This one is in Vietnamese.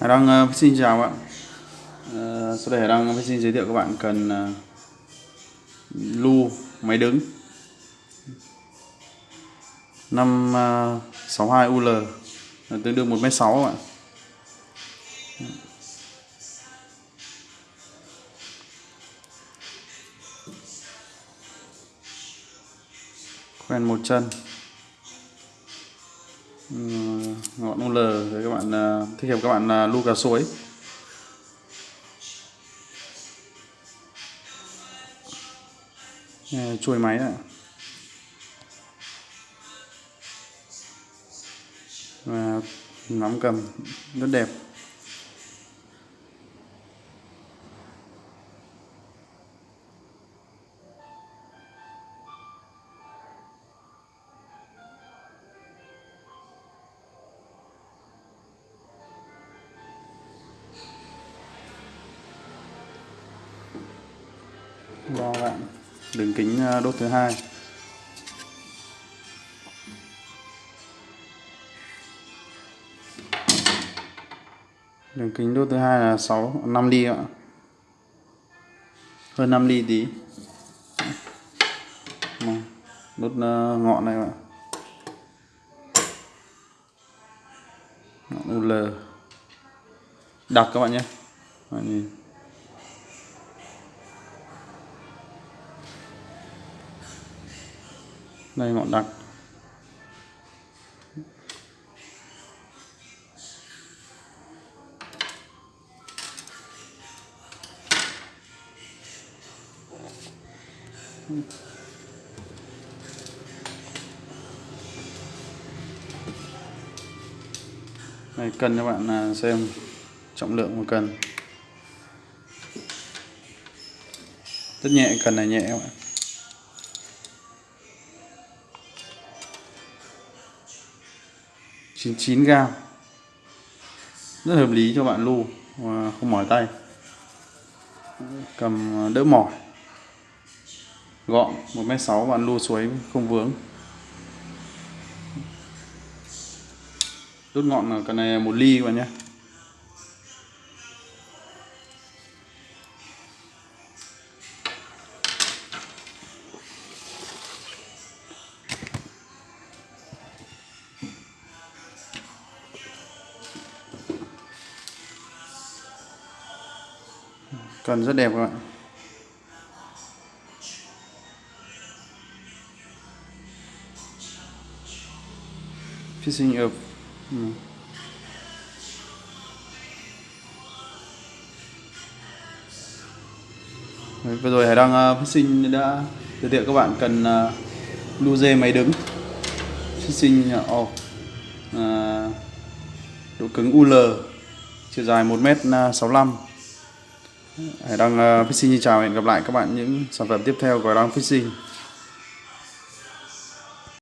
Hải Đăng uh, ờ, xin chào ạ. Uh, Sau đây Hải Đăng xin giới thiệu các bạn cần uh, lu máy đứng. 562 UL tương đương 1m6 các bạn khoen một chân ngọn UL để các bạn à, thích hợp các bạn à, lu cá suối chuôi máy ạ. Và nắm cầm, rất đẹp. Vâng Và bạn đường kính à, đốt thứ hai. Đường kính đốt thứ hai là 6 5 ly ạ. Hơn 5 ly tí. Vâng, đốt à, ngọn này ạ. Ngọn UL đặc các bạn nhé. Bạn nhìn. Đây ngọn đặc Đây, cân cho bạn à, xem trọng lượng một cân. Rất nhẹ cần này nhẹ các bạn. 99 g. rất hợp lý cho bạn lu và không mỏi tay. Cầm à, đỡ mỏi. Gọn 1m6 bạn lu suối không vướng. Đốt ngọn là cái này một ly các bạn nhé. Cần rất đẹp các bạn. Fishing up. Ừ. Đấy, vừa rồi Hải Đăng uh, fishing đã giới thiệu các bạn cần uh, lu dê máy đứng. Fishing off uh, độ cứng UL chiều dài 1m65 Đăng uh, ờ, Fishing. Xin chào hẹn gặp lại các bạn những sản phẩm tiếp theo của Hải Đăng Fishing.